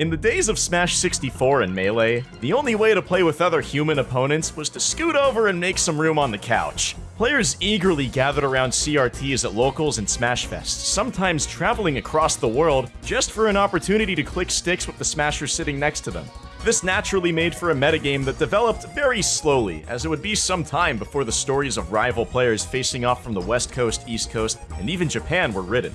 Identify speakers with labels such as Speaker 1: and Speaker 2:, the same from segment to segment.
Speaker 1: In the days of Smash 64 and Melee, the only way to play with other human opponents was to scoot over and make some room on the couch. Players eagerly gathered around CRTs at locals and Smashfests, sometimes traveling across the world just for an opportunity to click sticks with the Smasher sitting next to them. This naturally made for a metagame that developed very slowly, as it would be some time before the stories of rival players facing off from the West Coast, East Coast, and even Japan were written.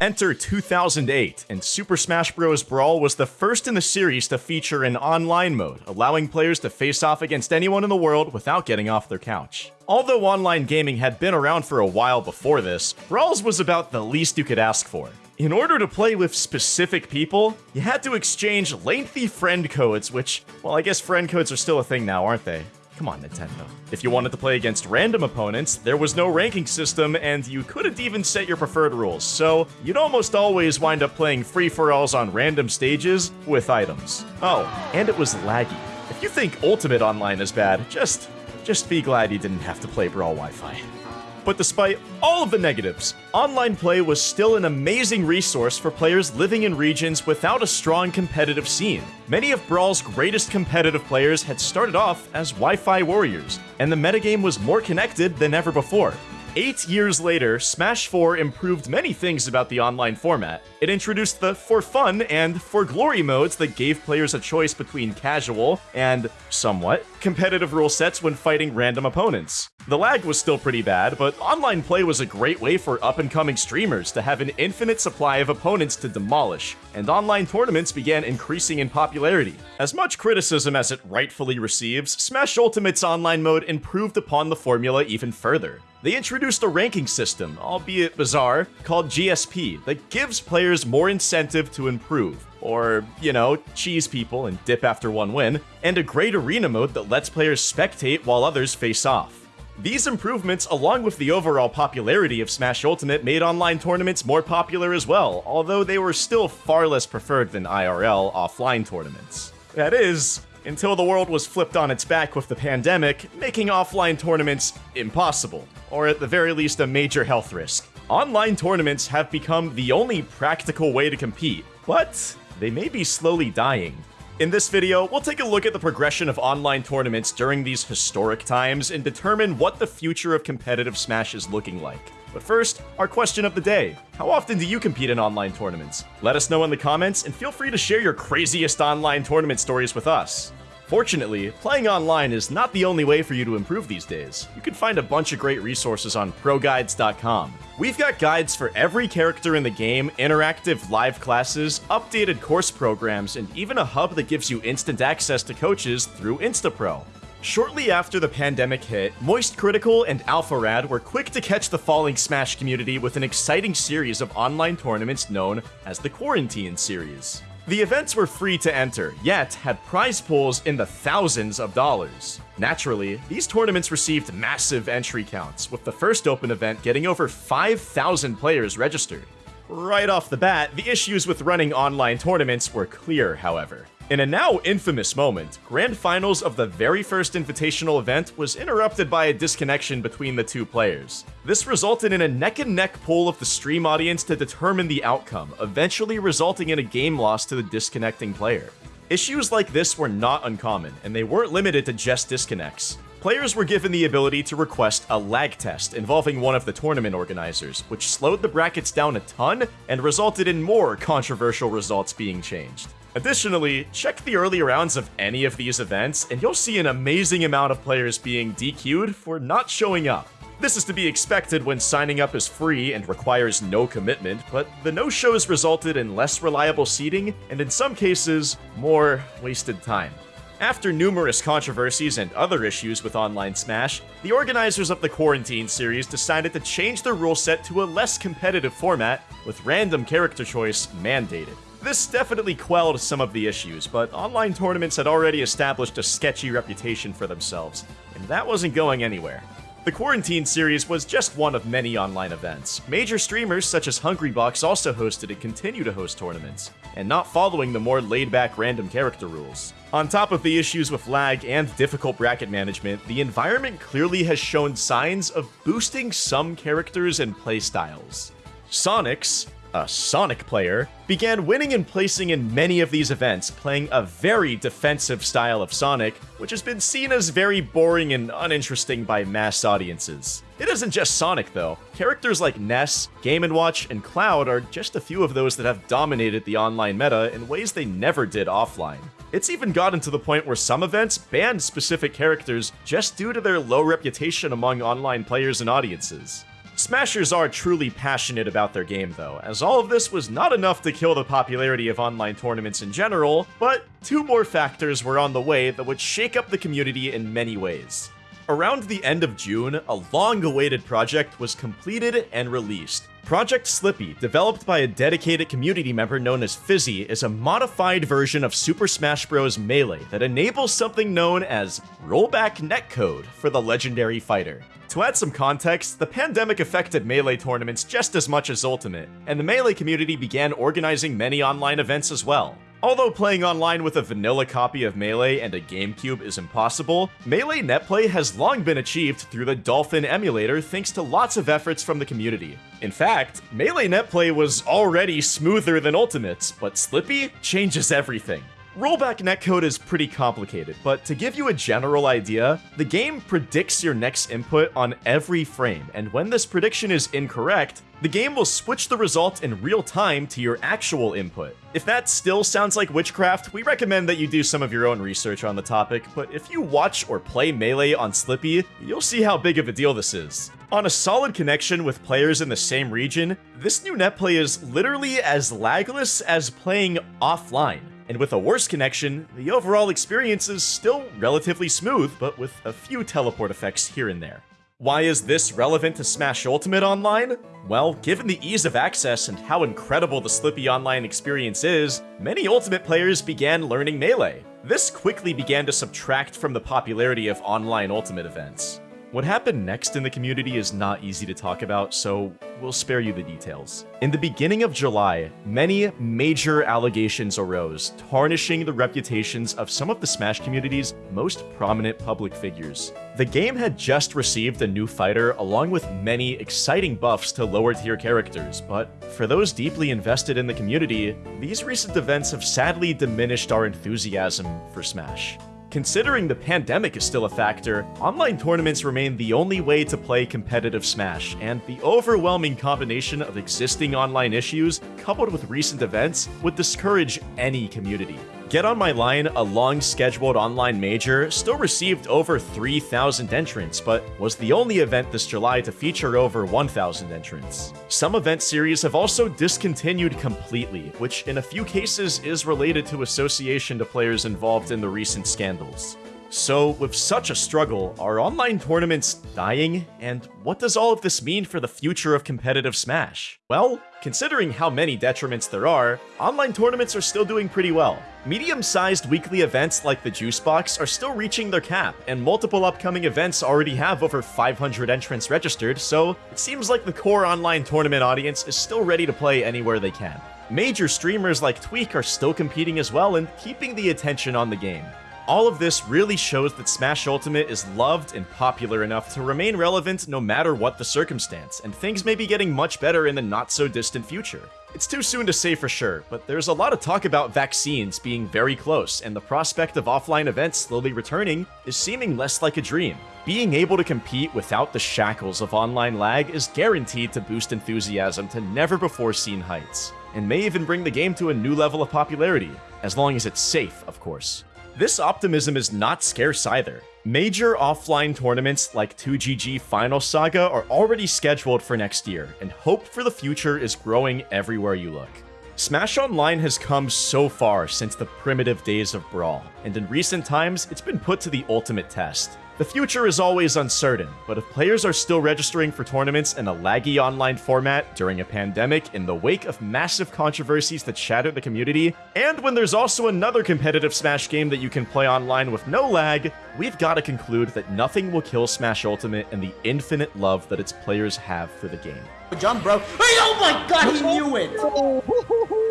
Speaker 1: Enter 2008, and Super Smash Bros. Brawl was the first in the series to feature an online mode, allowing players to face off against anyone in the world without getting off their couch. Although online gaming had been around for a while before this, Brawls was about the least you could ask for. In order to play with specific people, you had to exchange lengthy friend codes, which, well, I guess friend codes are still a thing now, aren't they? Come on, Nintendo. If you wanted to play against random opponents, there was no ranking system, and you couldn't even set your preferred rules, so you'd almost always wind up playing free-for-alls on random stages with items. Oh, and it was laggy. If you think Ultimate Online is bad, just, just be glad you didn't have to play Brawl Wi-Fi. But despite all of the negatives, online play was still an amazing resource for players living in regions without a strong competitive scene. Many of Brawl's greatest competitive players had started off as Wi-Fi warriors, and the metagame was more connected than ever before. Eight years later, Smash 4 improved many things about the online format. It introduced the For Fun and For Glory modes that gave players a choice between casual and, somewhat, competitive rule sets when fighting random opponents. The lag was still pretty bad, but online play was a great way for up-and-coming streamers to have an infinite supply of opponents to demolish, and online tournaments began increasing in popularity. As much criticism as it rightfully receives, Smash Ultimate's online mode improved upon the formula even further. They introduced a ranking system, albeit bizarre, called GSP that gives players more incentive to improve, or, you know, cheese people and dip after one win, and a great arena mode that lets players spectate while others face off. These improvements, along with the overall popularity of Smash Ultimate, made online tournaments more popular as well, although they were still far less preferred than IRL offline tournaments. That is, until the world was flipped on its back with the pandemic, making offline tournaments impossible, or at the very least a major health risk. Online tournaments have become the only practical way to compete, but they may be slowly dying. In this video, we'll take a look at the progression of online tournaments during these historic times and determine what the future of competitive Smash is looking like. But first, our question of the day. How often do you compete in online tournaments? Let us know in the comments, and feel free to share your craziest online tournament stories with us. Fortunately, playing online is not the only way for you to improve these days. You can find a bunch of great resources on ProGuides.com. We've got guides for every character in the game, interactive live classes, updated course programs, and even a hub that gives you instant access to coaches through Instapro. Shortly after the pandemic hit, Moist Critical and AlphaRad were quick to catch the falling Smash community with an exciting series of online tournaments known as the Quarantine Series. The events were free to enter, yet had prize pools in the thousands of dollars. Naturally, these tournaments received massive entry counts, with the first open event getting over 5,000 players registered. Right off the bat, the issues with running online tournaments were clear, however. In a now infamous moment, grand finals of the very first invitational event was interrupted by a disconnection between the two players. This resulted in a neck-and-neck poll of the stream audience to determine the outcome, eventually resulting in a game loss to the disconnecting player. Issues like this were not uncommon, and they weren't limited to just disconnects. Players were given the ability to request a lag test involving one of the tournament organizers, which slowed the brackets down a ton and resulted in more controversial results being changed. Additionally, check the early rounds of any of these events, and you'll see an amazing amount of players being DQ'd for not showing up. This is to be expected when signing up is free and requires no commitment, but the no-shows resulted in less reliable seating, and in some cases, more wasted time. After numerous controversies and other issues with Online Smash, the organizers of the Quarantine series decided to change their rule set to a less competitive format, with random character choice mandated. This definitely quelled some of the issues, but online tournaments had already established a sketchy reputation for themselves, and that wasn't going anywhere. The Quarantine series was just one of many online events. Major streamers such as Hungrybox also hosted and continue to host tournaments, and not following the more laid-back random character rules. On top of the issues with lag and difficult bracket management, the environment clearly has shown signs of boosting some characters and playstyles. Sonix, a Sonic player, began winning and placing in many of these events, playing a very defensive style of Sonic, which has been seen as very boring and uninteresting by mass audiences. It isn't just Sonic, though. Characters like Ness, Game & Watch, and Cloud are just a few of those that have dominated the online meta in ways they never did offline. It's even gotten to the point where some events banned specific characters just due to their low reputation among online players and audiences. Smashers are truly passionate about their game though, as all of this was not enough to kill the popularity of online tournaments in general, but two more factors were on the way that would shake up the community in many ways. Around the end of June, a long-awaited project was completed and released. Project Slippi, developed by a dedicated community member known as Fizzi, is a modified version of Super Smash Bros. Melee that enables something known as rollback netcode for the legendary fighter. To add some context, the pandemic affected Melee tournaments just as much as Ultimate, and the Melee community began organizing many online events as well. Although playing online with a vanilla copy of Melee and a GameCube is impossible, Melee netplay has long been achieved through the Dolphin emulator thanks to lots of efforts from the community. In fact, Melee netplay was already smoother than Ultimate's, but Slippi changes everything. Rollback netcode is pretty complicated, but to give you a general idea, the game predicts your next input on every frame, and when this prediction is incorrect, the game will switch the result in real time to your actual input. If that still sounds like witchcraft, we recommend that you do some of your own research on the topic, but if you watch or play Melee on Slippi, you'll see how big of a deal this is. On a solid connection with players in the same region, this new netplay is literally as lagless as playing offline. And with a worse connection, the overall experience is still relatively smooth, but with a few teleport effects here and there. Why is this relevant to Smash Ultimate Online? Well, given the ease of access and how incredible the Slippi Online experience is, many Ultimate players began learning Melee. This quickly began to subtract from the popularity of online Ultimate events. What happened next in the community is not easy to talk about, so we'll spare you the details. In the beginning of July, many major allegations arose, tarnishing the reputations of some of the Smash community's most prominent public figures. The game had just received a new fighter along with many exciting buffs to lower tier characters, but for those deeply invested in the community, these recent events have sadly diminished our enthusiasm for Smash. Considering the pandemic is still a factor, online tournaments remain the only way to play competitive Smash, and the overwhelming combination of existing online issues, coupled with recent events, would discourage any community. Get On My Line, a long-scheduled online major, still received over 3,000 entrants, but was the only event this July to feature over 1,000 entrants. Some event series have also discontinued completely, which in a few cases is related to association to players involved in the recent scandals. So, with such a struggle, are online tournaments dying? And what does all of this mean for the future of competitive Smash? Well, considering how many detriments there are, online tournaments are still doing pretty well. Medium-sized weekly events like the Juice Box are still reaching their cap, and multiple upcoming events already have over 500 entrants registered, so it seems like the core online tournament audience is still ready to play anywhere they can. Major streamers like Tweek are still competing as well and keeping the attention on the game. All of this really shows that Smash Ultimate is loved and popular enough to remain relevant no matter what the circumstance, and things may be getting much better in the not-so-distant future. It's too soon to say for sure, but there's a lot of talk about vaccines being very close, and the prospect of offline events slowly returning is seeming less like a dream. Being able to compete without the shackles of online lag is guaranteed to boost enthusiasm to never-before-seen heights, and may even bring the game to a new level of popularity, as long as it's safe, of course. This optimism is not scarce either. Major offline tournaments like 2GG Final Saga are already scheduled for next year, and hope for the future is growing everywhere you look. Smash Online has come so far since the primitive days of Brawl, and in recent times, it's been put to the ultimate test. The future is always uncertain, but if players are still registering for tournaments in a laggy online format during a pandemic in the wake of massive controversies that shattered the community, and when there's also another competitive Smash game that you can play online with no lag, we've got to conclude that nothing will kill Smash Ultimate and the infinite love that its players have for the game.
Speaker 2: Jump, bro. Hey, oh my god, he knew it!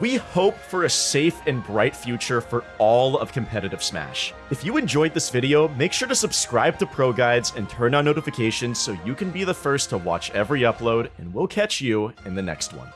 Speaker 1: We hope for a safe and bright future for all of competitive Smash. If you enjoyed this video, make sure to subscribe to Pro Guides and turn on notifications so you can be the first to watch every upload, and we'll catch you in the next one.